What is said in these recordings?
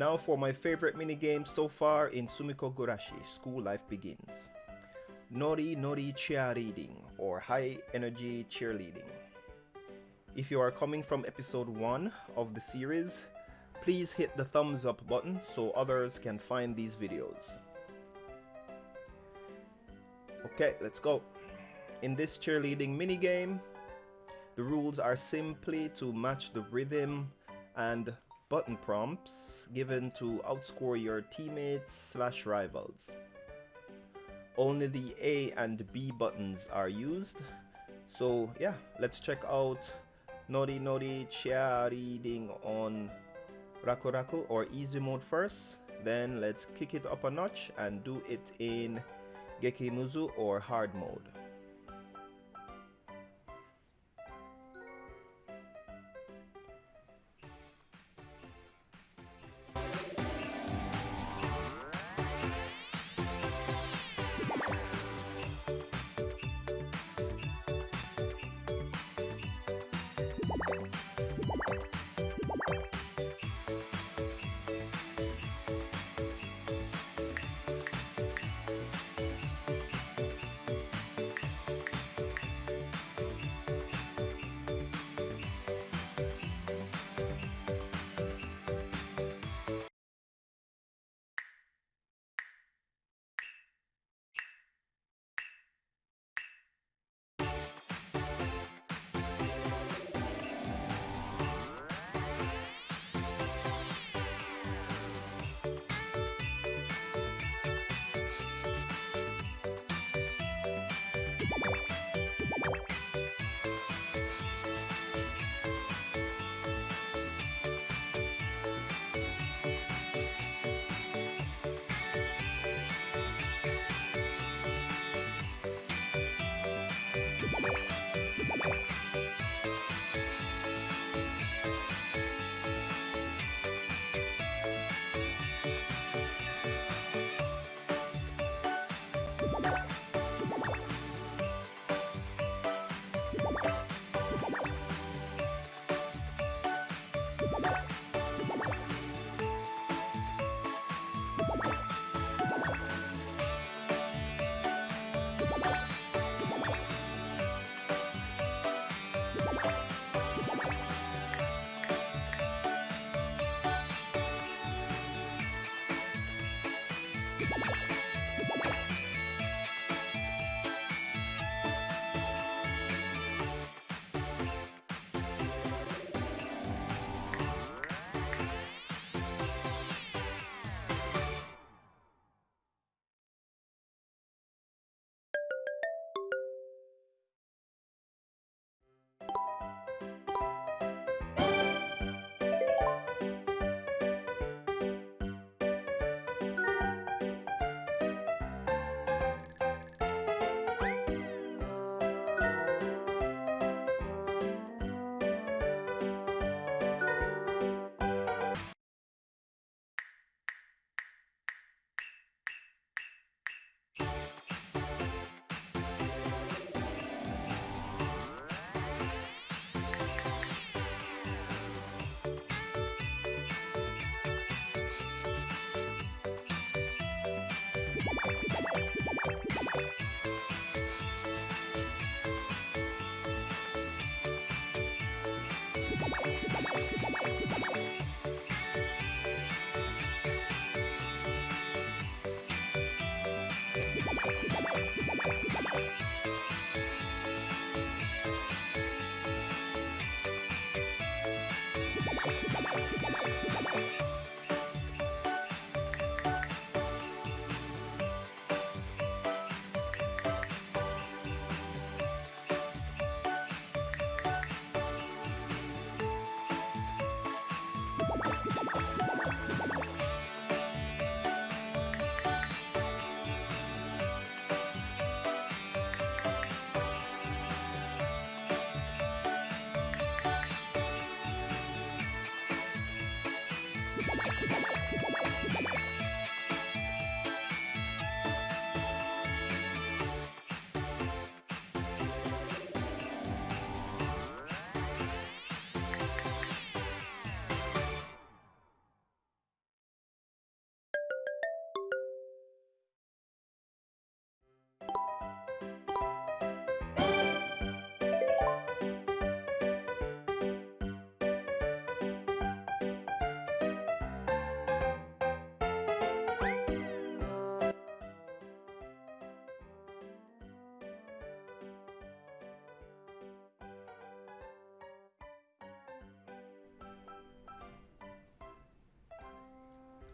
Now for my favorite minigame so far in Sumikko Gurashi, School Life Begins. Nori Nori Cheerleading or High Energy Cheerleading. If you are coming from episode 1 of the series, please hit the thumbs up button so others can find these videos. Okay, let's go. In this cheerleading minigame, the rules are simply to match the rhythm and button prompts given to outscore your teammates slash rivals. Only the A and B buttons are used. So yeah, let's check out Nori Nori cheerleading on Raku Raku or easy mode first. Then let's kick it up a notch and do it in Gekimuzu or hard mode.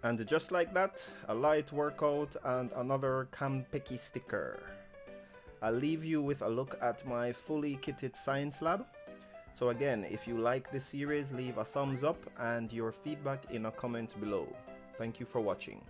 And just like that, a light workout and another Kanpeki sticker. I'll leave you with a look at my fully kitted science lab. So again, if you like this series, leave a thumbs up and your feedback in a comment below. Thank you for watching.